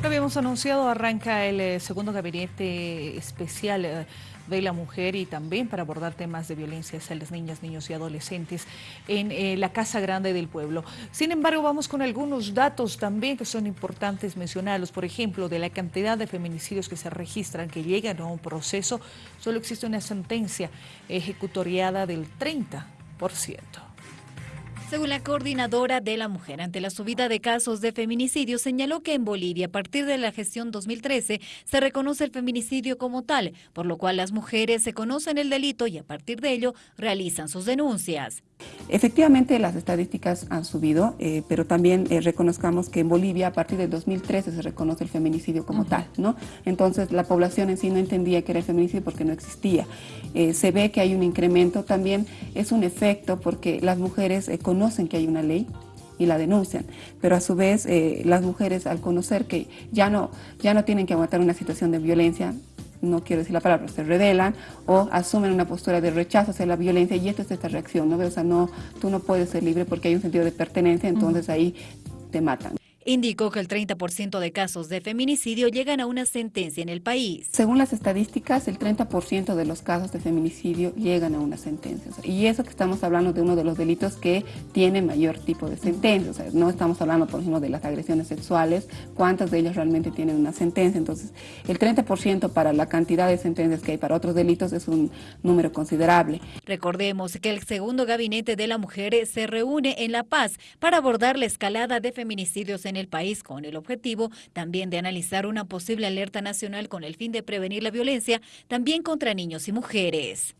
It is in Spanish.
Lo habíamos anunciado, arranca el eh, segundo gabinete especial eh, de la mujer y también para abordar temas de violencia hacia las niñas, niños y adolescentes en eh, la Casa Grande del Pueblo. Sin embargo, vamos con algunos datos también que son importantes mencionarlos. Por ejemplo, de la cantidad de feminicidios que se registran, que llegan a un proceso, solo existe una sentencia ejecutoriada del 30%. Según la coordinadora de la mujer ante la subida de casos de feminicidio, señaló que en Bolivia, a partir de la gestión 2013, se reconoce el feminicidio como tal, por lo cual las mujeres se conocen el delito y a partir de ello realizan sus denuncias. Efectivamente, las estadísticas han subido, eh, pero también eh, reconozcamos que en Bolivia a partir de 2013 se reconoce el feminicidio como tal, ¿no? Entonces la población en sí no entendía que era el feminicidio porque no existía. Eh, se ve que hay un incremento, también es un efecto porque las mujeres conocen que hay una ley, y la denuncian, pero a su vez las mujeres al conocer que ya no, ya no tienen que aguantar una situación de violencia, no quiero decir la palabra, se rebelan o asumen una postura de rechazo hacia la violencia y esto es esta reacción, ¿no? O sea, no, tú no puedes ser libre porque hay un sentido de pertenencia, entonces ahí te matan. Indicó que el 30% de casos de feminicidio llegan a una sentencia en el país. Según las estadísticas, el 30% de los casos de feminicidio llegan a una sentencia. y eso que estamos hablando de uno de los delitos que tiene mayor tipo de sentencia. O sea, no estamos hablando, por ejemplo, de las agresiones sexuales, cuántas de ellas realmente tienen una sentencia. Entonces, el 30% para la cantidad de sentencias que hay para otros delitos es un número considerable. Recordemos que el segundo gabinete de la mujer se reúne en La Paz para abordar la escalada de feminicidios en en el país con el objetivo también de analizar una posible alerta nacional con el fin de prevenir la violencia también contra niños y mujeres.